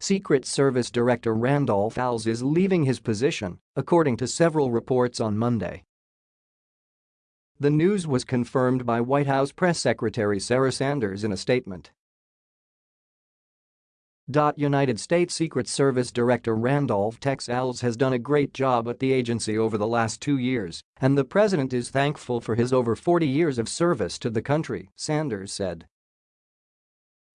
Secret Service Director Randolph Alles is leaving his position, according to several reports on Monday. The news was confirmed by White House Press Secretary Sarah Sanders in a statement. United States Secret Service Director Randolph Tex Alles has done a great job at the agency over the last two years, and the president is thankful for his over 40 years of service to the country, Sanders said.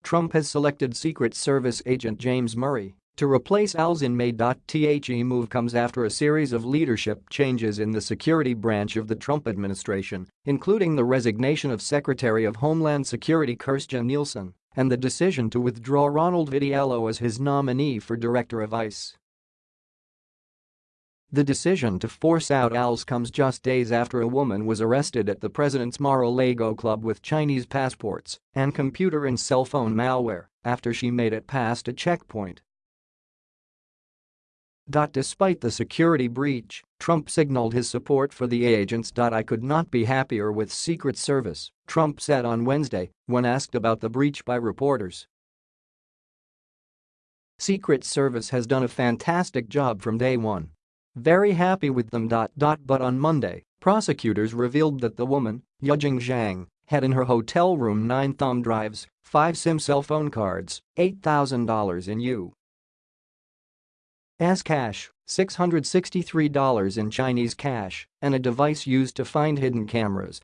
Trump has selected Secret Service agent James Murray to replace Alles in May. The move comes after a series of leadership changes in the security branch of the Trump administration, including the resignation of Secretary of Homeland Security Kirstjen Nielsen and the decision to withdraw Ronald Vitiello as his nominee for director of ICE. The decision to force out Alles comes just days after a woman was arrested at the president's Mar-a-Lago club with Chinese passports and computer and cell phone malware after she made it past a checkpoint Despite the security breach, Trump signaled his support for the agents. I could not be happier with Secret Service, Trump said on Wednesday when asked about the breach by reporters. Secret Service has done a fantastic job from day one. Very happy with them. But on Monday, prosecutors revealed that the woman, Yujing Zhang, had in her hotel room nine thumb drives, five SIM cell phone cards, $8,000 in U. S cash, $663 in Chinese cash, and a device used to find hidden cameras,